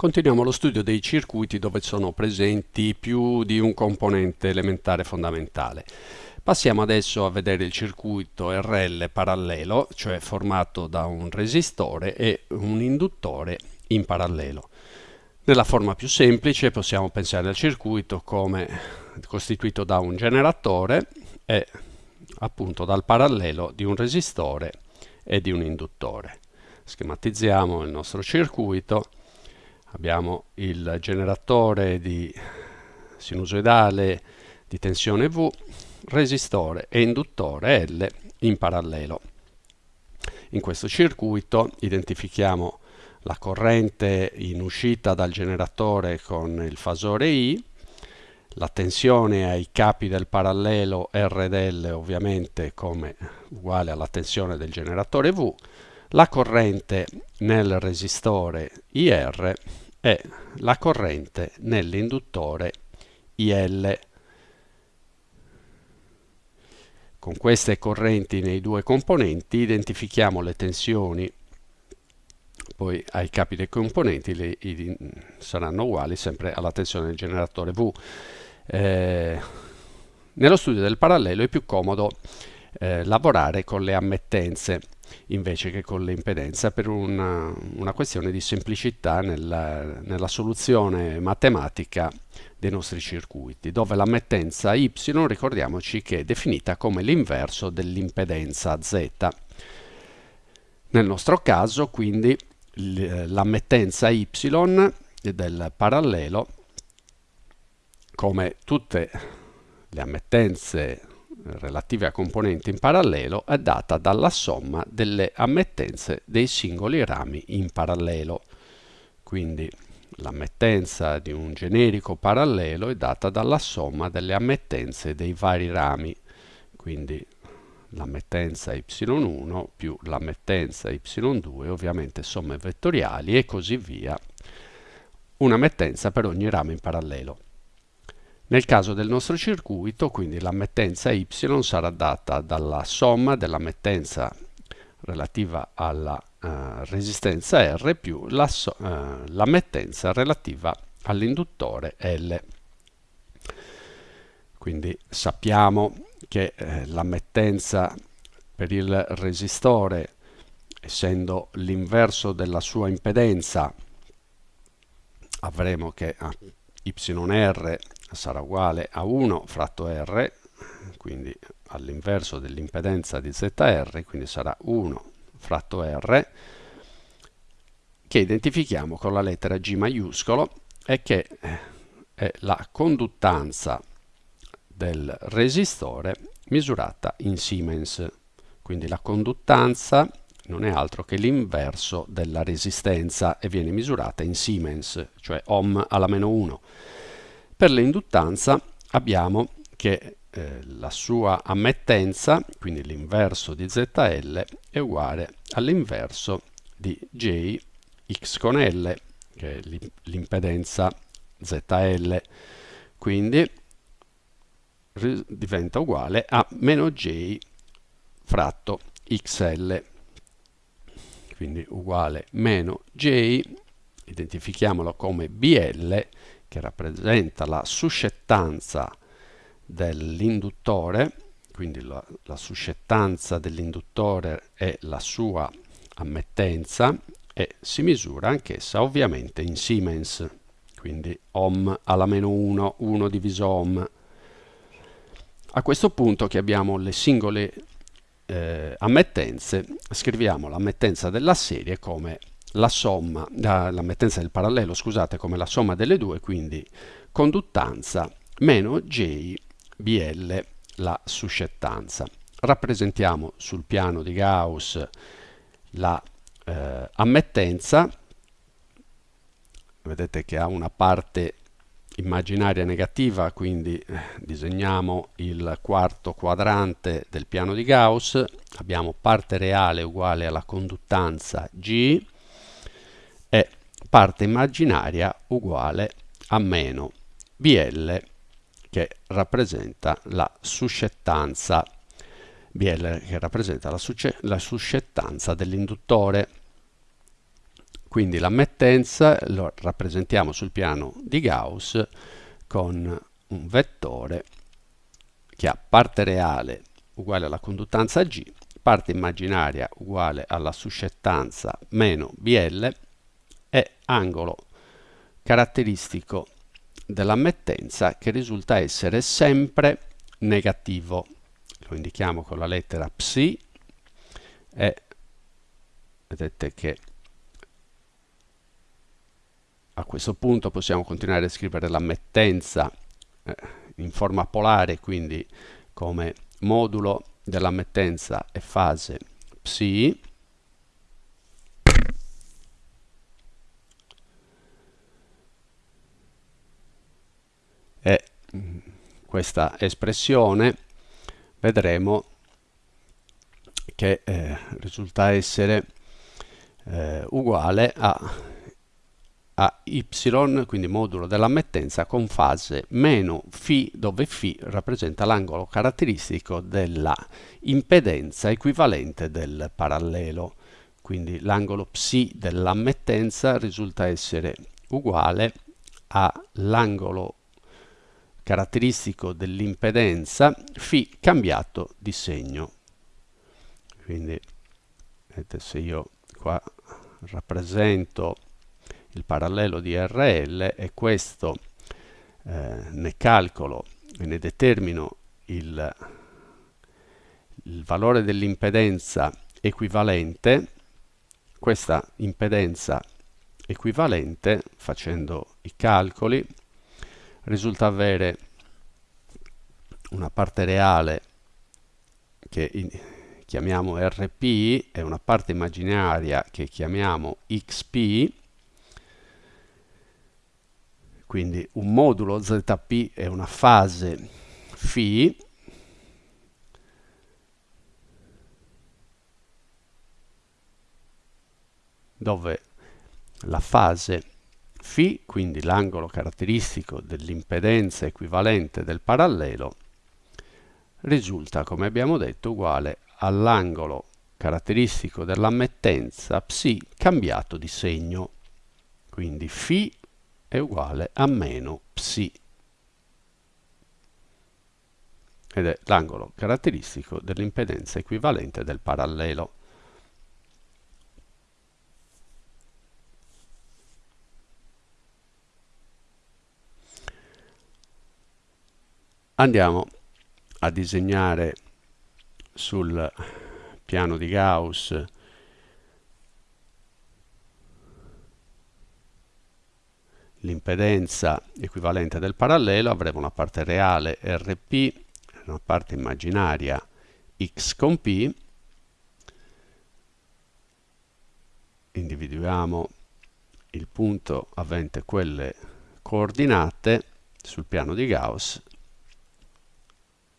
Continuiamo lo studio dei circuiti dove sono presenti più di un componente elementare fondamentale. Passiamo adesso a vedere il circuito RL parallelo, cioè formato da un resistore e un induttore in parallelo. Nella forma più semplice possiamo pensare al circuito come costituito da un generatore e appunto dal parallelo di un resistore e di un induttore. Schematizziamo il nostro circuito abbiamo il generatore di sinusoidale di tensione V, resistore e induttore L in parallelo. In questo circuito identifichiamo la corrente in uscita dal generatore con il fasore I, la tensione ai capi del parallelo R ed L ovviamente come uguale alla tensione del generatore V, la corrente nel resistore IR e la corrente nell'induttore IL. Con queste correnti nei due componenti identifichiamo le tensioni, poi ai capi dei componenti le, i, saranno uguali sempre alla tensione del generatore V. Eh, nello studio del parallelo è più comodo eh, lavorare con le ammettenze invece che con l'impedenza per una, una, questione di semplicità nella, nella, soluzione matematica dei nostri circuiti, dove l'ammettenza y, ricordiamoci che è definita come l'inverso dell'impedenza z. Nel nostro caso, quindi, l'ammettenza y del parallelo, come tutte le ammettenze relative a componenti in parallelo è data dalla somma delle ammettenze dei singoli rami in parallelo. Quindi l'ammettenza di un generico parallelo è data dalla somma delle ammettenze dei vari rami. Quindi l'ammettenza y1 più l'ammettenza y2, ovviamente somme vettoriali e così via, un'ammettenza per ogni ramo in parallelo. Nel caso del nostro circuito, quindi l'ammettenza y sarà data dalla somma dell'ammettenza relativa alla uh, resistenza R più l'ammettenza la, uh, relativa all'induttore L. Quindi sappiamo che eh, l'ammettenza per il resistore, essendo l'inverso della sua impedenza, avremo che ah, YR sarà uguale a 1 fratto R, quindi all'inverso dell'impedenza di ZR, quindi sarà 1 fratto R, che identifichiamo con la lettera G maiuscolo e che è la conduttanza del resistore misurata in Siemens. Quindi la conduttanza non è altro che l'inverso della resistenza e viene misurata in Siemens, cioè ohm alla meno 1. Per l'induttanza abbiamo che eh, la sua ammettenza, quindi l'inverso di ZL, è uguale all'inverso di J x con L, che è l'impedenza ZL. Quindi diventa uguale a meno J fratto XL. Quindi uguale meno J, identifichiamolo come BL, che rappresenta la suscettanza dell'induttore, quindi la, la suscettanza dell'induttore è la sua ammettenza e si misura anch'essa ovviamente in Siemens, quindi ohm alla meno 1, 1 diviso ohm. A questo punto che abbiamo le singole eh, ammettenze, scriviamo l'ammettenza della serie come la somma, l'ammettenza del parallelo, scusate, come la somma delle due, quindi conduttanza meno J BL la suscettanza. Rappresentiamo sul piano di Gauss la eh, ammettenza, vedete che ha una parte immaginaria negativa, quindi eh, disegniamo il quarto quadrante del piano di Gauss, abbiamo parte reale uguale alla conduttanza G, parte immaginaria uguale a meno BL che rappresenta la suscettanza. BL che rappresenta la, la suscettanza dell'induttore. Quindi l'ammettenza lo rappresentiamo sul piano di Gauss con un vettore che ha parte reale uguale alla conduttanza G, parte immaginaria uguale alla suscettanza meno BL e angolo caratteristico dell'ammettenza che risulta essere sempre negativo. Lo indichiamo con la lettera psi e vedete che a questo punto possiamo continuare a scrivere l'ammettenza eh, in forma polare, quindi come modulo dell'ammettenza e fase psi e questa espressione vedremo che eh, risulta essere eh, uguale a, a y, quindi modulo dell'ammettenza con fase meno φ, dove φ rappresenta l'angolo caratteristico della impedenza equivalente del parallelo. Quindi l'angolo psi dell'ammettenza risulta essere uguale all'angolo caratteristico dell'impedenza φ cambiato di segno. Quindi vedete se io qua rappresento il parallelo di RL e questo eh, ne calcolo e ne determino il, il valore dell'impedenza equivalente, questa impedenza equivalente, facendo i calcoli, risulta avere una parte reale che chiamiamo RP e una parte immaginaria che chiamiamo XP quindi un modulo ZP è una fase φ dove la fase φ, quindi l'angolo caratteristico dell'impedenza equivalente del parallelo, risulta, come abbiamo detto, uguale all'angolo caratteristico dell'ammettenza psi cambiato di segno. Quindi φ è uguale a meno psi ed è l'angolo caratteristico dell'impedenza equivalente del parallelo. Andiamo a disegnare sul piano di Gauss l'impedenza equivalente del parallelo, avremo una parte reale Rp, una parte immaginaria X con P, individuiamo il punto avente quelle coordinate sul piano di Gauss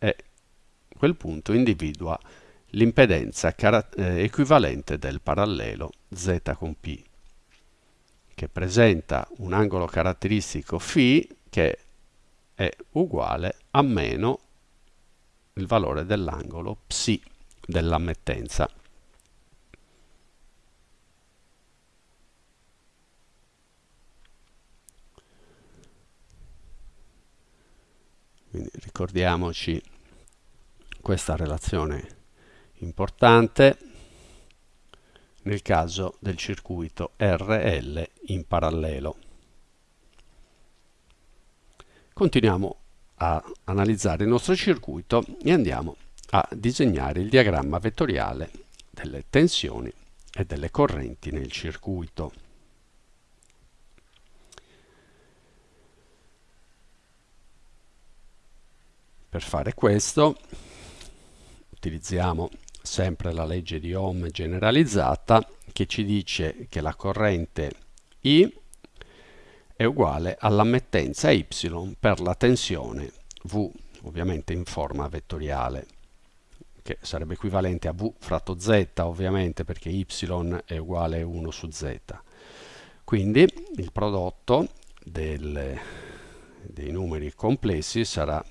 e quel punto individua l'impedenza eh, equivalente del parallelo Z con P che presenta un angolo caratteristico φ che è uguale a meno il valore dell'angolo ψ dell'ammettenza. Quindi ricordiamoci questa relazione importante nel caso del circuito RL in parallelo. Continuiamo a analizzare il nostro circuito e andiamo a disegnare il diagramma vettoriale delle tensioni e delle correnti nel circuito. Per fare questo utilizziamo sempre la legge di Ohm generalizzata che ci dice che la corrente I è uguale all'ammettenza Y per la tensione V, ovviamente in forma vettoriale, che sarebbe equivalente a V fratto Z, ovviamente, perché Y è uguale a 1 su Z. Quindi il prodotto delle, dei numeri complessi sarà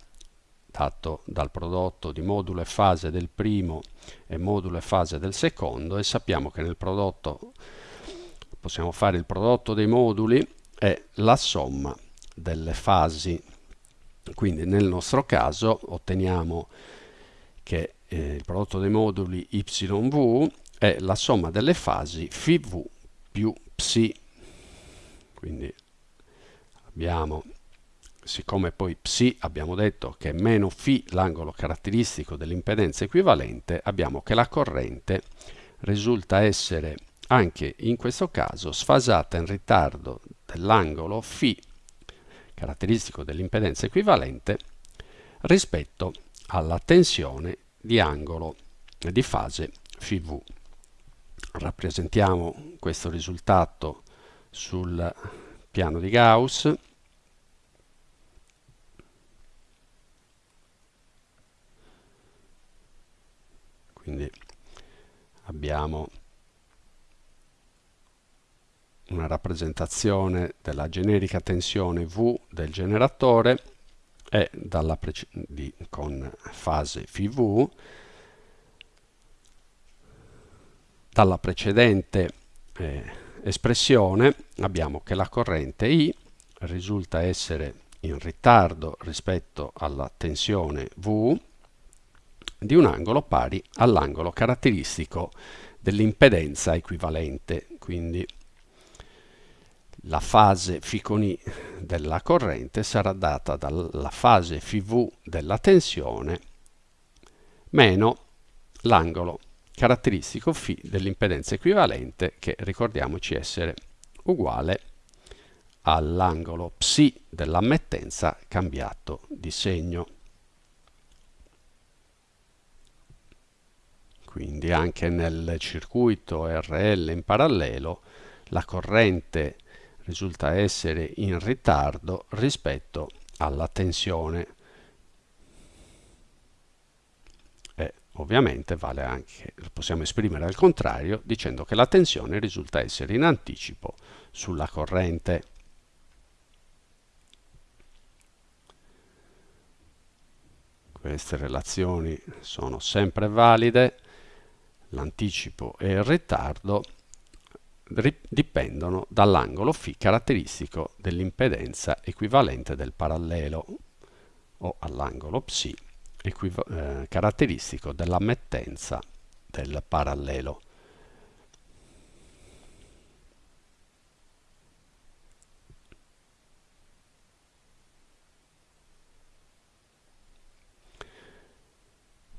dato dal prodotto di modulo e fase del primo e modulo e fase del secondo e sappiamo che nel prodotto possiamo fare il prodotto dei moduli è la somma delle fasi. Quindi nel nostro caso otteniamo che eh, il prodotto dei moduli yv è la somma delle fasi φv più psi. Quindi abbiamo siccome poi psi abbiamo detto che è meno φ l'angolo caratteristico dell'impedenza equivalente abbiamo che la corrente risulta essere anche in questo caso sfasata in ritardo dell'angolo φ caratteristico dell'impedenza equivalente rispetto alla tensione di angolo di fase FV. Rappresentiamo questo risultato sul piano di Gauss. Quindi abbiamo una rappresentazione della generica tensione V del generatore e di, con fase FV dalla precedente eh, espressione abbiamo che la corrente I risulta essere in ritardo rispetto alla tensione V di un angolo pari all'angolo caratteristico dell'impedenza equivalente quindi la fase φ con I della corrente sarà data dalla fase FV della tensione meno l'angolo caratteristico φ dell'impedenza equivalente che ricordiamoci essere uguale all'angolo ψ dell'ammettenza cambiato di segno. Quindi anche nel circuito RL in parallelo la corrente risulta essere in ritardo rispetto alla tensione e ovviamente vale anche, possiamo esprimere al contrario dicendo che la tensione risulta essere in anticipo sulla corrente. Queste relazioni sono sempre valide, l'anticipo e il ritardo dipendono dall'angolo φ caratteristico dell'impedenza equivalente del parallelo o all'angolo ψ eh, caratteristico dell'ammettenza del parallelo.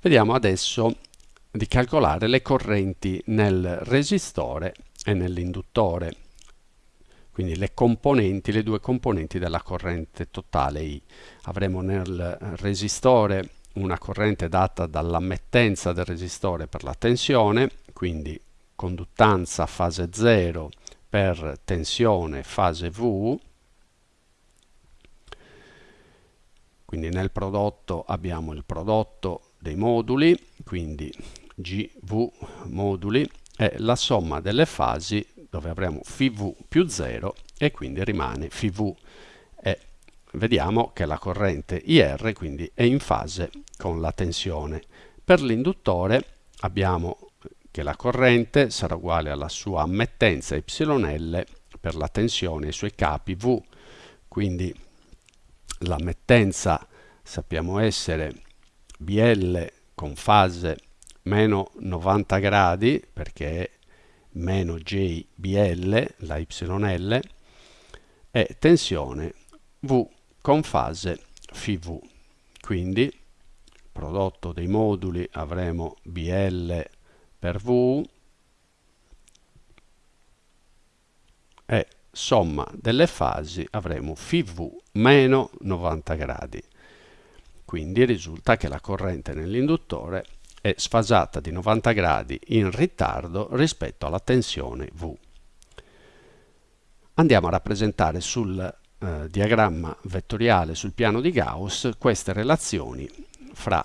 Vediamo adesso di calcolare le correnti nel resistore e nell'induttore quindi le componenti, le due componenti della corrente totale I. Avremo nel resistore una corrente data dall'ammettenza del resistore per la tensione, quindi conduttanza fase 0 per tensione fase V, quindi nel prodotto abbiamo il prodotto dei moduli, quindi GV moduli è la somma delle fasi dove avremo FV più 0 e quindi rimane FV e vediamo che la corrente IR quindi è in fase con la tensione. Per l'induttore abbiamo che la corrente sarà uguale alla sua ammettenza YL per la tensione ai suoi capi V, quindi l'ammettenza sappiamo essere BL con fase meno 90 gradi perché meno JBL, la YL, e tensione V con fase FV. Quindi prodotto dei moduli avremo BL per V e somma delle fasi avremo FV meno 90 gradi. Quindi risulta che la corrente nell'induttore è sfasata di 90 gradi in ritardo rispetto alla tensione V. Andiamo a rappresentare sul eh, diagramma vettoriale sul piano di Gauss queste relazioni fra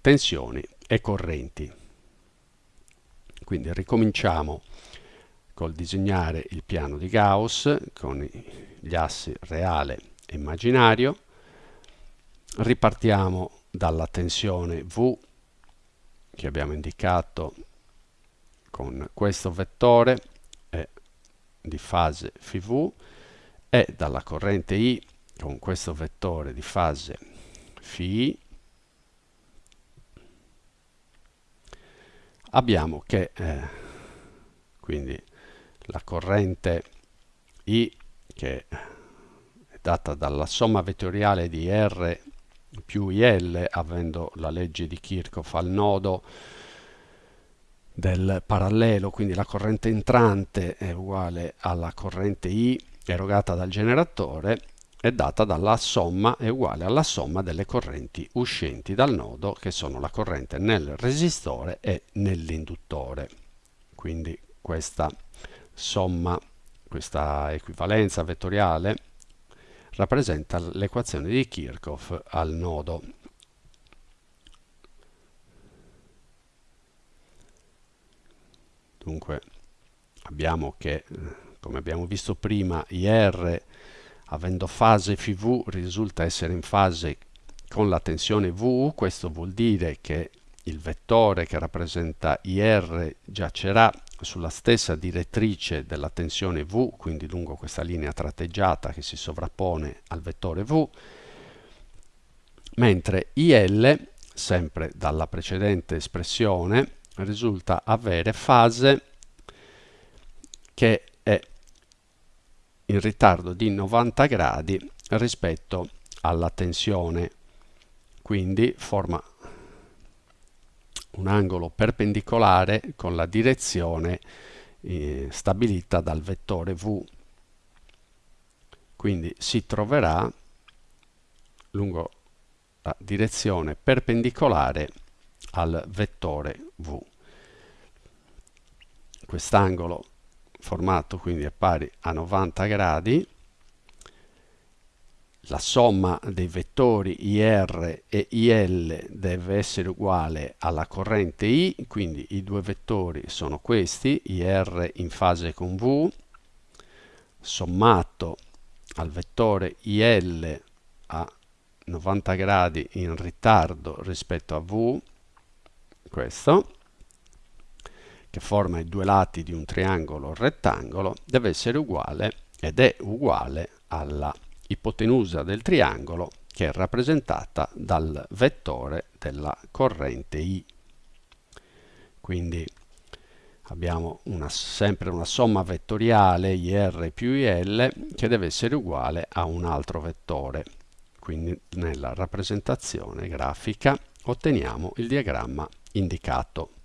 tensioni e correnti. Quindi ricominciamo col disegnare il piano di Gauss con gli assi reale e immaginario. Ripartiamo dalla tensione V che abbiamo indicato con questo vettore e di fase φV e dalla corrente I con questo vettore di fase φI abbiamo che eh, quindi la corrente I che è data dalla somma vettoriale di R più IL avendo la legge di Kirchhoff al nodo del parallelo, quindi la corrente entrante è uguale alla corrente I erogata dal generatore è data dalla somma è uguale alla somma delle correnti uscenti dal nodo che sono la corrente nel resistore e nell'induttore. Quindi questa somma, questa equivalenza vettoriale rappresenta l'equazione di Kirchhoff al nodo. Dunque abbiamo che, come abbiamo visto prima, IR avendo fase FV risulta essere in fase con la tensione V, questo vuol dire che il vettore che rappresenta IR giacerà sulla stessa direttrice della tensione V, quindi lungo questa linea tratteggiata che si sovrappone al vettore V, mentre IL, sempre dalla precedente espressione, risulta avere fase che è in ritardo di 90 gradi rispetto alla tensione, quindi forma un angolo perpendicolare con la direzione eh, stabilita dal vettore V. Quindi si troverà lungo la direzione perpendicolare al vettore V. Quest'angolo formato quindi è pari a 90 gradi la somma dei vettori IR e IL deve essere uguale alla corrente I, quindi i due vettori sono questi, IR in fase con V, sommato al vettore IL a 90 gradi in ritardo rispetto a V, questo, che forma i due lati di un triangolo rettangolo, deve essere uguale ed è uguale alla ipotenusa del triangolo che è rappresentata dal vettore della corrente I. Quindi abbiamo una, sempre una somma vettoriale IR più IL che deve essere uguale a un altro vettore. Quindi nella rappresentazione grafica otteniamo il diagramma indicato.